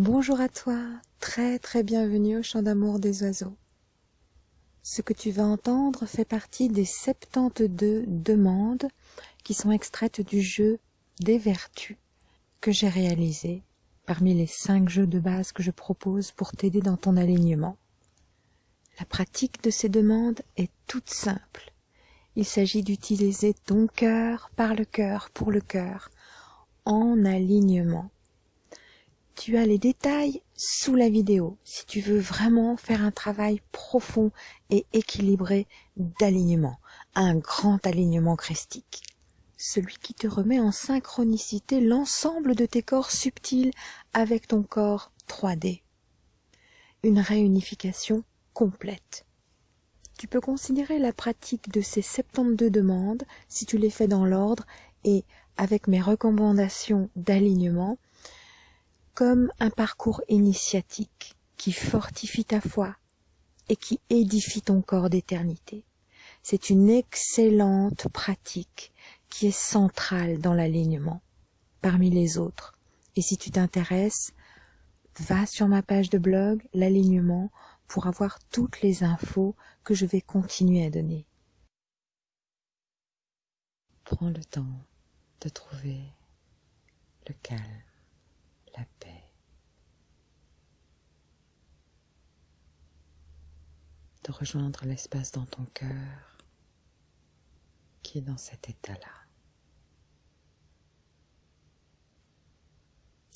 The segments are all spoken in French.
Bonjour à toi, très très bienvenue au chant d'amour des oiseaux. Ce que tu vas entendre fait partie des 72 demandes qui sont extraites du jeu des vertus que j'ai réalisé parmi les 5 jeux de base que je propose pour t'aider dans ton alignement. La pratique de ces demandes est toute simple. Il s'agit d'utiliser ton cœur par le cœur pour le cœur en alignement tu as les détails sous la vidéo si tu veux vraiment faire un travail profond et équilibré d'alignement, un grand alignement christique. Celui qui te remet en synchronicité l'ensemble de tes corps subtils avec ton corps 3D. Une réunification complète. Tu peux considérer la pratique de ces 72 demandes, si tu les fais dans l'ordre et avec mes recommandations d'alignement, comme un parcours initiatique qui fortifie ta foi et qui édifie ton corps d'éternité. C'est une excellente pratique qui est centrale dans l'alignement parmi les autres. Et si tu t'intéresses, va sur ma page de blog, l'alignement, pour avoir toutes les infos que je vais continuer à donner. Prends le temps de trouver le calme la paix. Rejoindre l'espace dans ton cœur qui est dans cet état-là.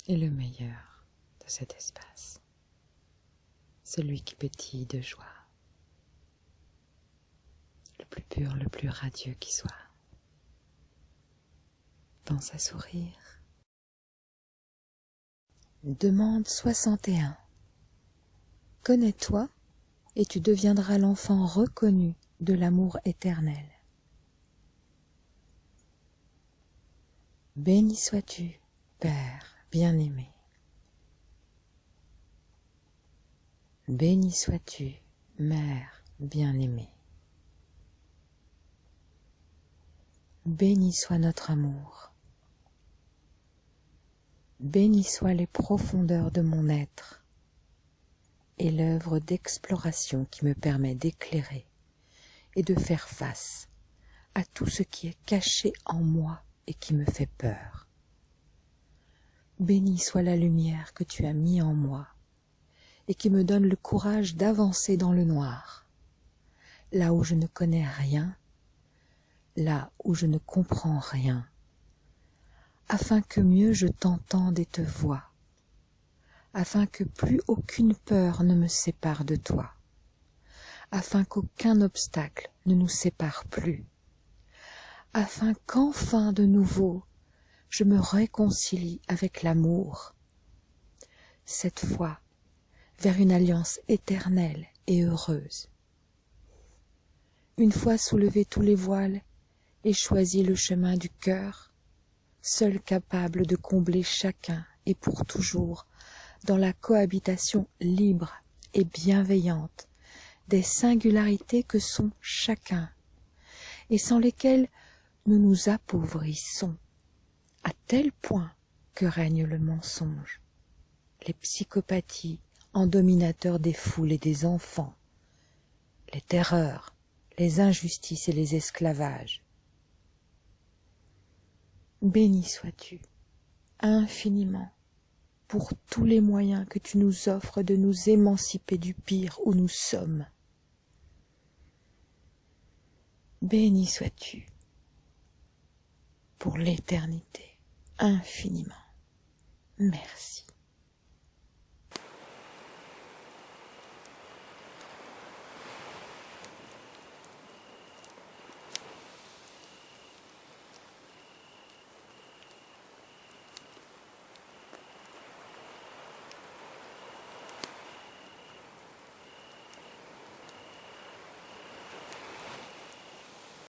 Et le meilleur de cet espace, celui qui pétille de joie, le plus pur, le plus radieux qui soit. Pense à sourire Demande 61. Connais-toi et tu deviendras l'enfant reconnu de l'amour éternel. Béni sois-tu, Père bien-aimé. Béni sois-tu, Mère bien-aimée. Béni soit notre amour béni soient les profondeurs de mon être et l'œuvre d'exploration qui me permet d'éclairer et de faire face à tout ce qui est caché en moi et qui me fait peur. Béni soit la lumière que tu as mis en moi et qui me donne le courage d'avancer dans le noir, là où je ne connais rien, là où je ne comprends rien, afin que mieux je t'entende et te vois, afin que plus aucune peur ne me sépare de toi, afin qu'aucun obstacle ne nous sépare plus, afin qu'enfin de nouveau je me réconcilie avec l'amour, cette fois vers une alliance éternelle et heureuse. Une fois soulevés tous les voiles et choisi le chemin du cœur, seul capable de combler chacun et pour toujours dans la cohabitation libre et bienveillante des singularités que sont chacun et sans lesquelles nous nous appauvrissons à tel point que règne le mensonge, les psychopathies en dominateurs des foules et des enfants, les terreurs, les injustices et les esclavages, Béni sois-tu infiniment pour tous les moyens que tu nous offres de nous émanciper du pire où nous sommes. Béni sois-tu pour l'éternité infiniment. Merci.